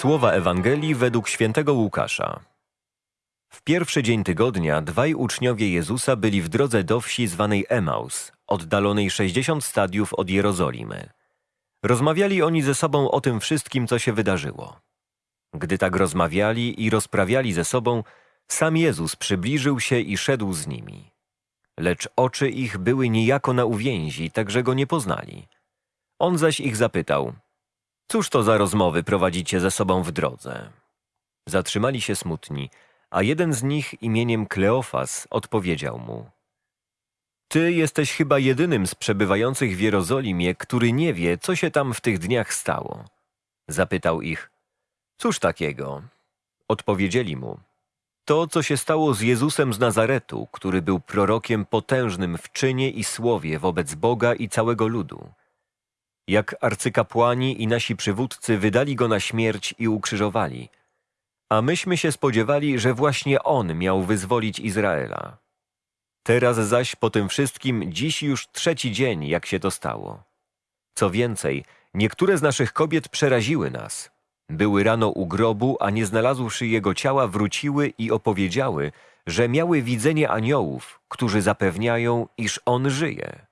Słowa Ewangelii według świętego Łukasza. W pierwszy dzień tygodnia dwaj uczniowie Jezusa byli w drodze do wsi zwanej Emaus, oddalonej 60 stadiów od Jerozolimy. Rozmawiali oni ze sobą o tym wszystkim, co się wydarzyło. Gdy tak rozmawiali i rozprawiali ze sobą, sam Jezus przybliżył się i szedł z nimi. Lecz oczy ich były niejako na uwięzi, tak że go nie poznali. On zaś ich zapytał – Cóż to za rozmowy prowadzicie ze sobą w drodze? Zatrzymali się smutni, a jeden z nich imieniem Kleofas odpowiedział mu. Ty jesteś chyba jedynym z przebywających w Jerozolimie, który nie wie, co się tam w tych dniach stało. Zapytał ich, cóż takiego? Odpowiedzieli mu, to, co się stało z Jezusem z Nazaretu, który był prorokiem potężnym w czynie i słowie wobec Boga i całego ludu jak arcykapłani i nasi przywódcy wydali go na śmierć i ukrzyżowali. A myśmy się spodziewali, że właśnie on miał wyzwolić Izraela. Teraz zaś po tym wszystkim dziś już trzeci dzień, jak się to stało. Co więcej, niektóre z naszych kobiet przeraziły nas. Były rano u grobu, a nie znalazłszy jego ciała, wróciły i opowiedziały, że miały widzenie aniołów, którzy zapewniają, iż on żyje.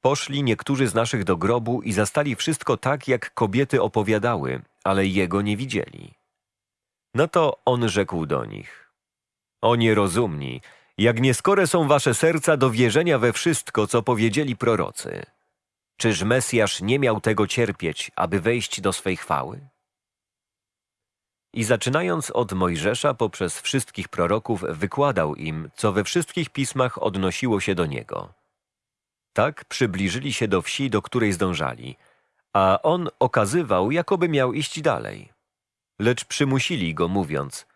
Poszli niektórzy z naszych do grobu i zastali wszystko tak, jak kobiety opowiadały, ale jego nie widzieli. No to on rzekł do nich: O nierozumni, jak nieskore są wasze serca do wierzenia we wszystko, co powiedzieli prorocy. Czyż Mesjasz nie miał tego cierpieć, aby wejść do swej chwały? I zaczynając od Mojżesza poprzez wszystkich proroków wykładał im, co we wszystkich pismach odnosiło się do niego. Tak przybliżyli się do wsi, do której zdążali, a on okazywał, jakoby miał iść dalej. Lecz przymusili go, mówiąc,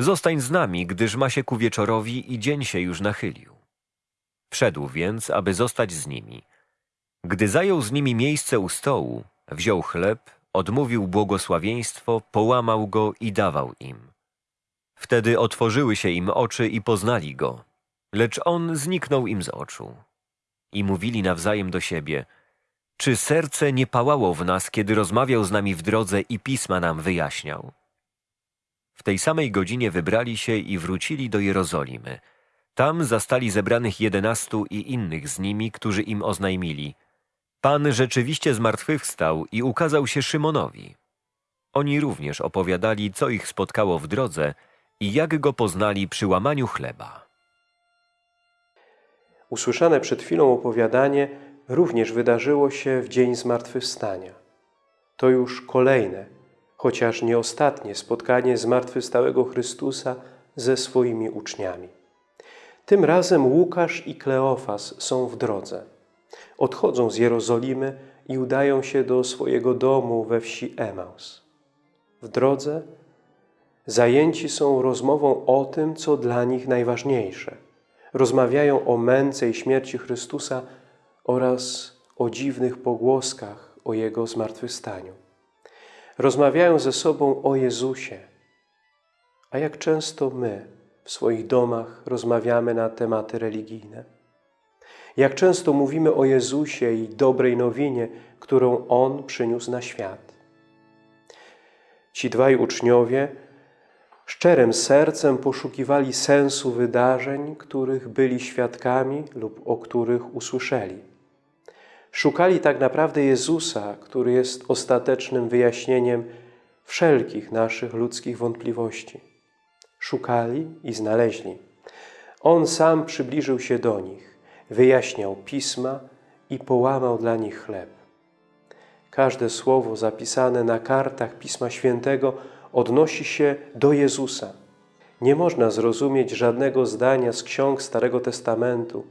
zostań z nami, gdyż ma się ku wieczorowi i dzień się już nachylił. Wszedł więc, aby zostać z nimi. Gdy zajął z nimi miejsce u stołu, wziął chleb, odmówił błogosławieństwo, połamał go i dawał im. Wtedy otworzyły się im oczy i poznali go, lecz on zniknął im z oczu i mówili nawzajem do siebie, czy serce nie pałało w nas, kiedy rozmawiał z nami w drodze i pisma nam wyjaśniał? W tej samej godzinie wybrali się i wrócili do Jerozolimy. Tam zastali zebranych jedenastu i innych z nimi, którzy im oznajmili. Pan rzeczywiście zmartwychwstał i ukazał się Szymonowi. Oni również opowiadali, co ich spotkało w drodze i jak go poznali przy łamaniu chleba. Usłyszane przed chwilą opowiadanie również wydarzyło się w dzień zmartwychwstania. To już kolejne, chociaż nie ostatnie spotkanie zmartwychwstałego Chrystusa ze swoimi uczniami. Tym razem Łukasz i Kleofas są w drodze. Odchodzą z Jerozolimy i udają się do swojego domu we wsi Emaus. W drodze zajęci są rozmową o tym, co dla nich najważniejsze – rozmawiają o męce i śmierci Chrystusa oraz o dziwnych pogłoskach o Jego zmartwychwstaniu. Rozmawiają ze sobą o Jezusie. A jak często my w swoich domach rozmawiamy na tematy religijne? Jak często mówimy o Jezusie i dobrej nowinie, którą On przyniósł na świat? Ci dwaj uczniowie szczerym sercem poszukiwali sensu wydarzeń, których byli świadkami lub o których usłyszeli. Szukali tak naprawdę Jezusa, który jest ostatecznym wyjaśnieniem wszelkich naszych ludzkich wątpliwości. Szukali i znaleźli. On sam przybliżył się do nich, wyjaśniał Pisma i połamał dla nich chleb. Każde słowo zapisane na kartach Pisma Świętego odnosi się do Jezusa. Nie można zrozumieć żadnego zdania z ksiąg Starego Testamentu,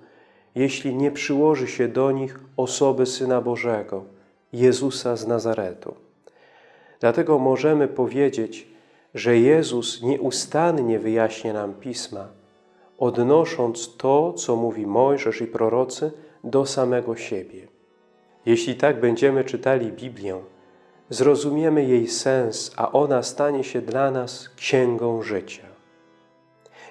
jeśli nie przyłoży się do nich osoby Syna Bożego, Jezusa z Nazaretu. Dlatego możemy powiedzieć, że Jezus nieustannie wyjaśnia nam Pisma, odnosząc to, co mówi Mojżesz i prorocy, do samego siebie. Jeśli tak będziemy czytali Biblię, zrozumiemy jej sens, a ona stanie się dla nas księgą życia.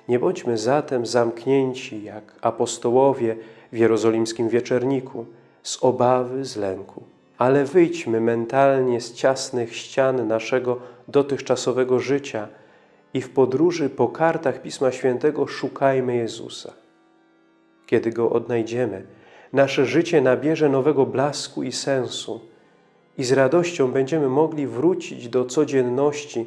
Nie bądźmy zatem zamknięci jak apostołowie w jerozolimskim wieczerniku z obawy, z lęku. ale wyjdźmy mentalnie z ciasnych ścian naszego dotychczasowego życia i w podróży po kartach Pisma Świętego szukajmy Jezusa. Kiedy Go odnajdziemy, nasze życie nabierze nowego blasku i sensu i z radością będziemy mogli wrócić do codzienności,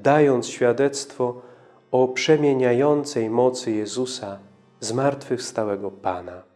dając świadectwo o przemieniającej mocy Jezusa, zmartwychwstałego Pana.